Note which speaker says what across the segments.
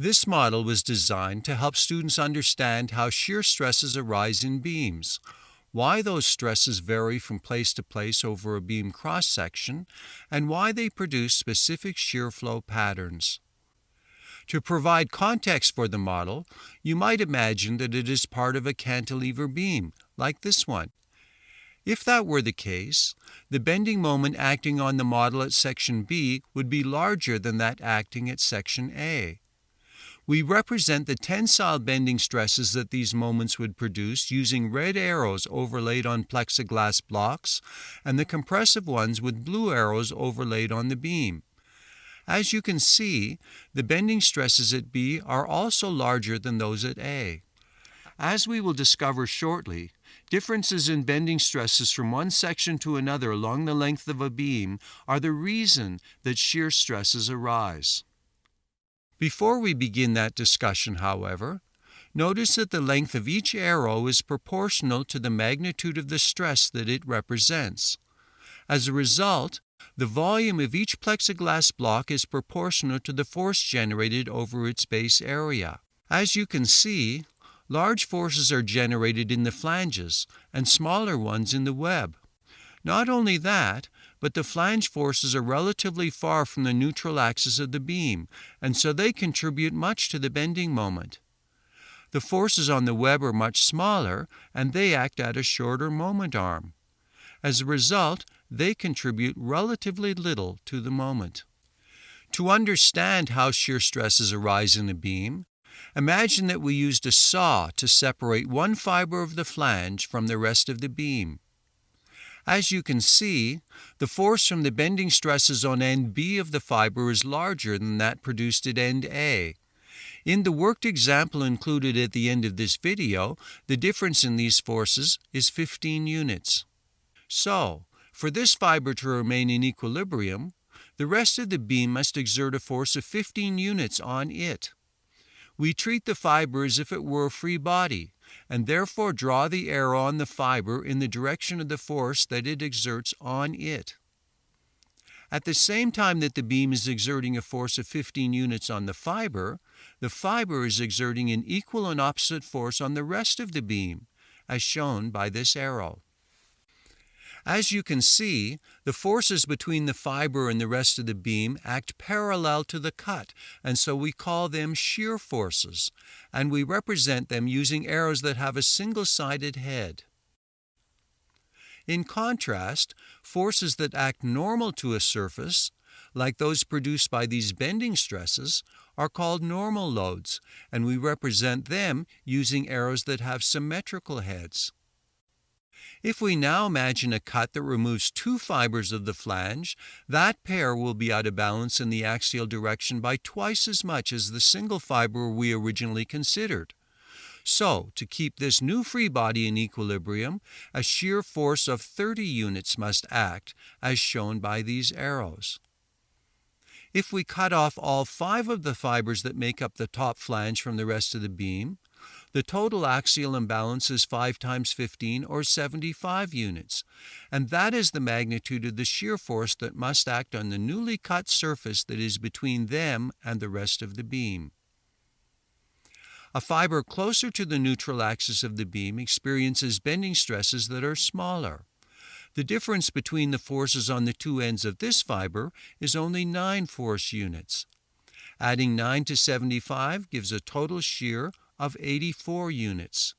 Speaker 1: This model was designed to help students understand how shear stresses arise in beams, why those stresses vary from place to place over a beam cross section, and why they produce specific shear flow patterns. To provide context for the model, you might imagine that it is part of a cantilever beam, like this one. If that were the case, the bending moment acting on the model at section B would be larger than that acting at section A. We represent the tensile bending stresses that these moments would produce using red arrows overlaid on plexiglass blocks and the compressive ones with blue arrows overlaid on the beam. As you can see, the bending stresses at B are also larger than those at A. As we will discover shortly, differences in bending stresses from one section to another along the length of a beam are the reason that shear stresses arise. Before we begin that discussion, however, notice that the length of each arrow is proportional to the magnitude of the stress that it represents. As a result, the volume of each plexiglass block is proportional to the force generated over its base area. As you can see, large forces are generated in the flanges and smaller ones in the web. Not only that, but the flange forces are relatively far from the neutral axis of the beam, and so they contribute much to the bending moment. The forces on the web are much smaller, and they act at a shorter moment arm. As a result, they contribute relatively little to the moment. To understand how shear stresses arise in a beam, imagine that we used a saw to separate one fiber of the flange from the rest of the beam. As you can see, the force from the bending stresses on end B of the fiber is larger than that produced at end A. In the worked example included at the end of this video, the difference in these forces is 15 units. So, for this fiber to remain in equilibrium, the rest of the beam must exert a force of 15 units on it. We treat the fiber as if it were a free body, and therefore draw the arrow on the fiber in the direction of the force that it exerts on it. At the same time that the beam is exerting a force of 15 units on the fiber, the fiber is exerting an equal and opposite force on the rest of the beam, as shown by this arrow. As you can see, the forces between the fiber and the rest of the beam act parallel to the cut, and so we call them shear forces, and we represent them using arrows that have a single-sided head. In contrast, forces that act normal to a surface, like those produced by these bending stresses, are called normal loads, and we represent them using arrows that have symmetrical heads. If we now imagine a cut that removes two fibers of the flange, that pair will be out of balance in the axial direction by twice as much as the single fiber we originally considered. So, to keep this new free body in equilibrium, a shear force of 30 units must act, as shown by these arrows. If we cut off all five of the fibers that make up the top flange from the rest of the beam, the total axial imbalance is 5 times 15 or 75 units, and that is the magnitude of the shear force that must act on the newly cut surface that is between them and the rest of the beam. A fiber closer to the neutral axis of the beam experiences bending stresses that are smaller. The difference between the forces on the two ends of this fiber is only 9 force units. Adding 9 to 75 gives a total shear of 84 units.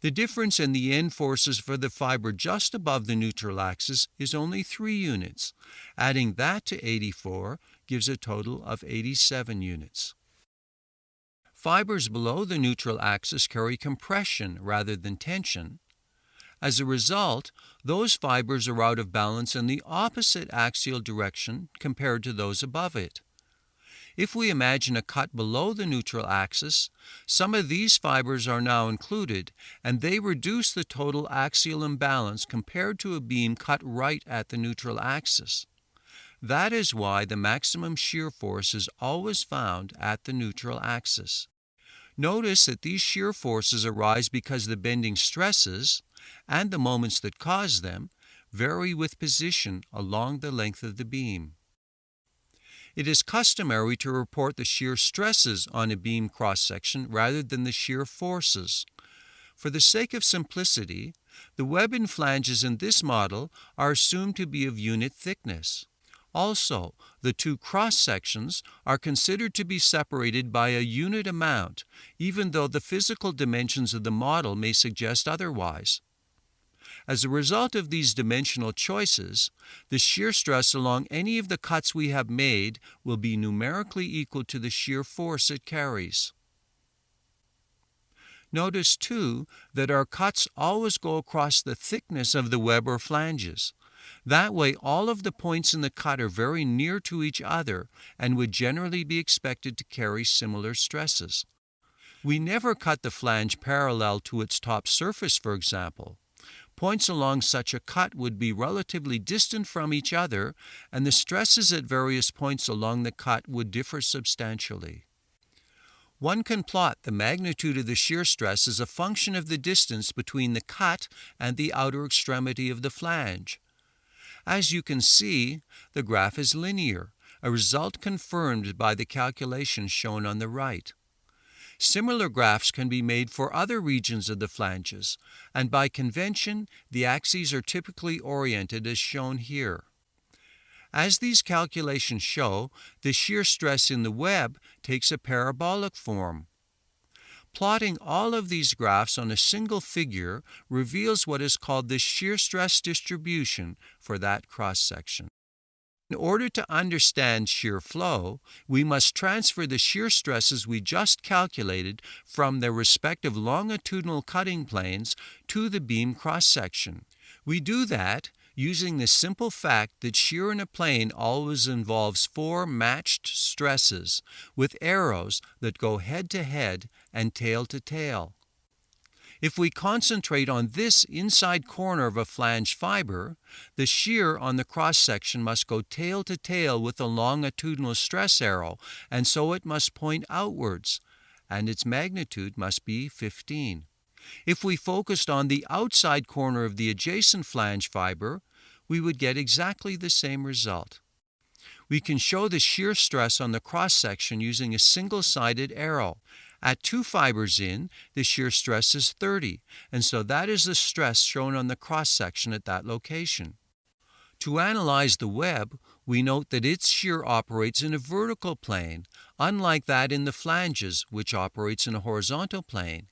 Speaker 1: The difference in the end forces for the fiber just above the neutral axis is only 3 units. Adding that to 84 gives a total of 87 units. Fibers below the neutral axis carry compression rather than tension. As a result, those fibers are out of balance in the opposite axial direction compared to those above it. If we imagine a cut below the neutral axis, some of these fibers are now included, and they reduce the total axial imbalance compared to a beam cut right at the neutral axis. That is why the maximum shear force is always found at the neutral axis. Notice that these shear forces arise because the bending stresses, and the moments that cause them, vary with position along the length of the beam. It is customary to report the shear stresses on a beam cross section rather than the shear forces. For the sake of simplicity, the web and flanges in this model are assumed to be of unit thickness. Also, the two cross sections are considered to be separated by a unit amount, even though the physical dimensions of the model may suggest otherwise. As a result of these dimensional choices, the shear stress along any of the cuts we have made will be numerically equal to the shear force it carries. Notice too that our cuts always go across the thickness of the web or flanges. That way, all of the points in the cut are very near to each other and would generally be expected to carry similar stresses. We never cut the flange parallel to its top surface, for example. Points along such a cut would be relatively distant from each other, and the stresses at various points along the cut would differ substantially. One can plot the magnitude of the shear stress as a function of the distance between the cut and the outer extremity of the flange. As you can see, the graph is linear, a result confirmed by the calculations shown on the right. Similar graphs can be made for other regions of the flanges, and by convention, the axes are typically oriented as shown here. As these calculations show, the shear stress in the web takes a parabolic form. Plotting all of these graphs on a single figure reveals what is called the shear stress distribution for that cross section. In order to understand shear flow, we must transfer the shear stresses we just calculated from their respective longitudinal cutting planes to the beam cross section. We do that using the simple fact that shear in a plane always involves four matched stresses with arrows that go head to head and tail to tail. If we concentrate on this inside corner of a flange fiber, the shear on the cross section must go tail to tail with the longitudinal stress arrow, and so it must point outwards, and its magnitude must be 15. If we focused on the outside corner of the adjacent flange fiber, we would get exactly the same result. We can show the shear stress on the cross section using a single-sided arrow. At two fibers in, the shear stress is 30, and so that is the stress shown on the cross section at that location. To analyze the web, we note that its shear operates in a vertical plane, unlike that in the flanges, which operates in a horizontal plane.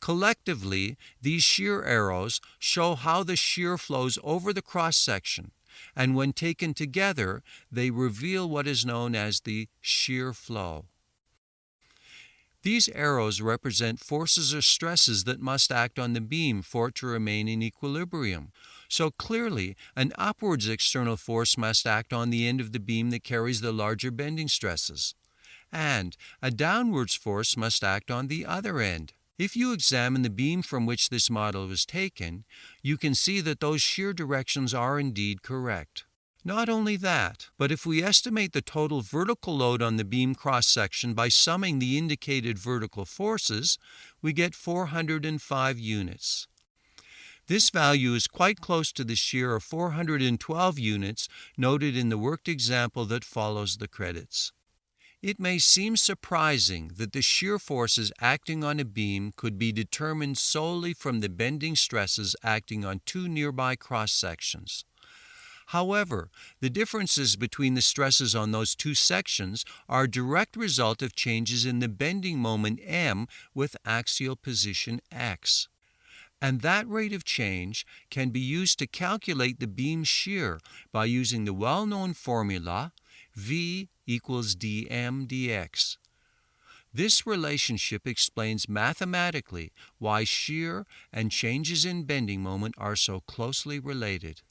Speaker 1: Collectively, these shear arrows show how the shear flows over the cross section, and when taken together, they reveal what is known as the shear flow. These arrows represent forces or stresses that must act on the beam for it to remain in equilibrium. So clearly, an upwards external force must act on the end of the beam that carries the larger bending stresses. And a downwards force must act on the other end. If you examine the beam from which this model was taken, you can see that those shear directions are indeed correct. Not only that, but if we estimate the total vertical load on the beam cross section by summing the indicated vertical forces, we get 405 units. This value is quite close to the shear of 412 units noted in the worked example that follows the credits. It may seem surprising that the shear forces acting on a beam could be determined solely from the bending stresses acting on two nearby cross sections. However, the differences between the stresses on those two sections are a direct result of changes in the bending moment m with axial position x. And that rate of change can be used to calculate the beam shear by using the well-known formula V equals dm dx. This relationship explains mathematically why shear and changes in bending moment are so closely related.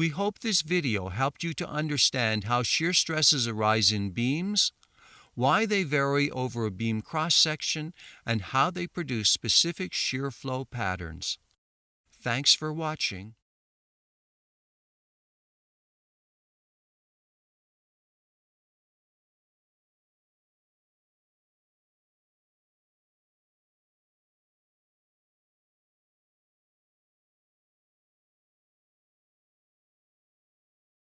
Speaker 1: We hope this video helped you to understand how shear stresses arise in beams, why they vary over a beam cross-section, and how they produce specific shear flow patterns. Thanks for watching.